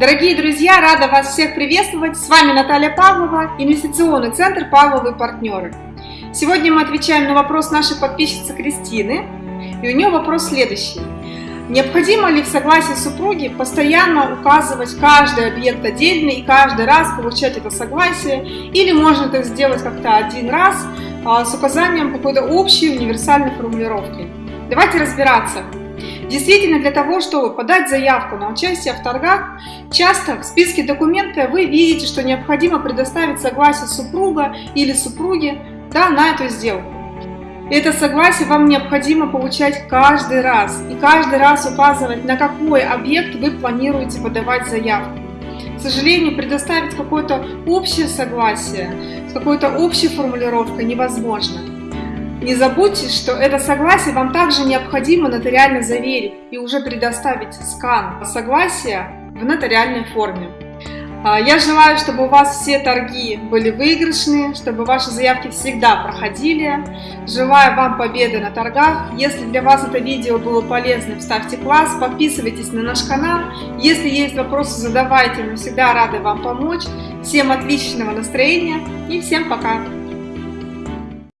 Дорогие друзья, рада вас всех приветствовать. С вами Наталья Павлова, инвестиционный центр «Павловы партнеры». Сегодня мы отвечаем на вопрос нашей подписчицы Кристины. И у нее вопрос следующий. Необходимо ли в согласии супруги постоянно указывать каждый объект отдельно и каждый раз получать это согласие? Или можно это сделать как-то один раз а, с указанием какой-то общей универсальной формулировки? Давайте разбираться. Действительно, для того, чтобы подать заявку на участие в торгах, часто в списке документов вы видите, что необходимо предоставить согласие супруга или супруги да, на эту сделку. Это согласие вам необходимо получать каждый раз и каждый раз указывать, на какой объект вы планируете подавать заявку. К сожалению, предоставить какое-то общее согласие с какой-то общей формулировкой невозможно. Не забудьте, что это согласие вам также необходимо нотариально заверить и уже предоставить скан согласия в нотариальной форме. А, я желаю, чтобы у вас все торги были выигрышные, чтобы ваши заявки всегда проходили. Желаю вам победы на торгах. Если для вас это видео было полезным, ставьте класс, подписывайтесь на наш канал. Если есть вопросы, задавайте, мы всегда рады вам помочь. Всем отличного настроения и всем пока!